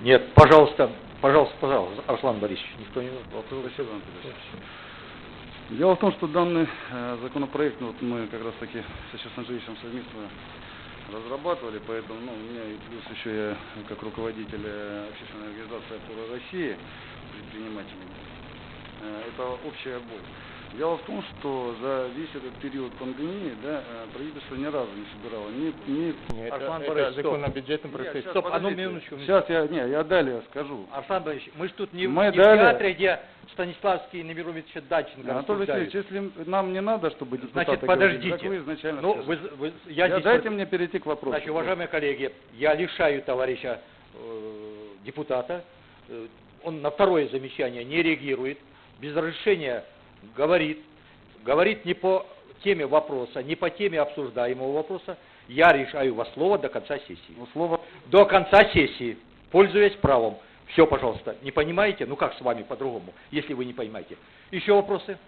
Нет, пожалуйста, пожалуйста, пожалуйста, Арслан Борисович, никто не... Спасибо, Антон. Дело в том, что данный э, законопроект вот мы как раз таки с Вячеславом Андреевичем совместно разрабатывали, поэтому ну, у меня и плюс еще я как руководитель э, общественной организации «Опора России» предпринимателей. Э, это общая боль. Дело в том, что за весь этот период пандемии да, э, правительство ни разу не собирало ни, ни Нет, Арслан это, Борисович, это закон стоп. о бюджетном Нет, процессе. щас, Стоп, одну минуточку. Сейчас я, не, я далее скажу. Арслан Борисович, мы же тут не, в- Мы не в дали- театре, где Станиславский и Немирович Даченко Анатолий. Васильевич, если нам не надо, чтобы депутаты Значит, говорили, подождите. так вы изначально Ну, вы, вы- я Я- здесь дайте вот- мне перейти к вопросу. Значит, уважаемые коллеги, я лишаю товарища э, депутата, э, он на второе замечание не реагирует, без разрешения говорит, говорит не по теме вопроса, не по теме обсуждаемого вопроса, я решаю вас слово до конца сессии. Ну, слово До конца сессии, пользуясь правом. Все, пожалуйста. Не понимаете? Ну как с вами по-другому, если вы не понимаете? Еще вопросы?